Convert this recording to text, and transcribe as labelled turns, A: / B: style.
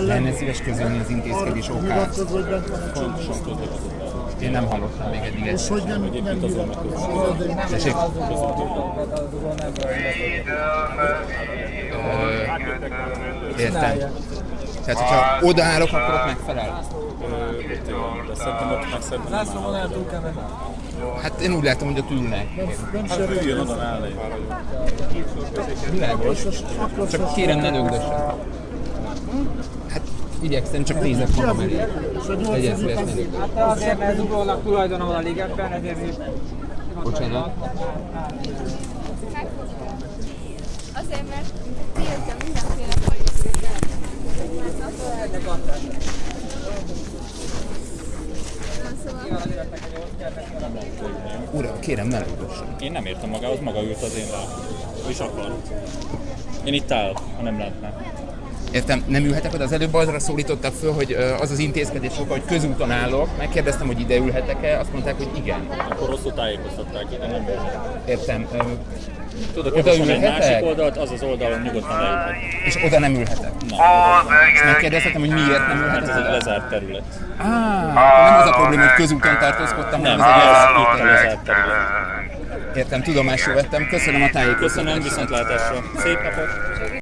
A: Lenne szíves közölni az intézkedés okát.
B: Van.
A: Én nem hallottam még eddig ezt.
B: hogy nem, nem
A: Tessék? Értem. Tehát, hogyha odaállok, akkor ott megfelel?
C: Szerintem ott meg szerintem nem áll.
A: Hát én úgy látom, hogy ott ülnek.
C: Hát üljön oda mellé.
A: Világos. Csak kérem, ne lögdössen. Igyekszem, csak nézek magam elé. Legyen szíves, ne lögdös.
D: Hát azért, mert zuglónak tulajdona van a ligetben, ezért is
A: Bocsánat.
E: Azért, mert tiltja mindenféle
A: Uram, kérem, ne lögdössen.
C: Én nem értem magához, maga ült az én rá. Ő is akar. Én itt áll, ha nem lehetne.
A: Értem, nem ülhetek oda? Az előbb arra szólítottak föl, hogy az az intézkedés oka, hogy közúton állok. Megkérdeztem, hogy ide ülhetek-e, azt mondták, hogy igen.
C: Akkor rosszul tájékoztatták, ide nem értem.
A: Értem. Ö,
C: Tudok
A: Oda
C: javasolni egy
A: ülhetek?
C: másik oldalt, az az oldalon nyugodtan leülhet.
A: és oda nem ülhetek.
C: Oda.
A: És megkérdezhetem, hogy miért nem
C: Hát ez
A: ülhetek
C: egy lezárt terület.
A: Á, nem az a probléma, hogy közúton tartózkodtam,
C: Nem,
A: hanem ez egy
C: lezárt terület.
A: Értem, tudomásul vettem. Köszönöm a tájékoztatást.
C: Köszönöm, viszontlátásra. Szép napot!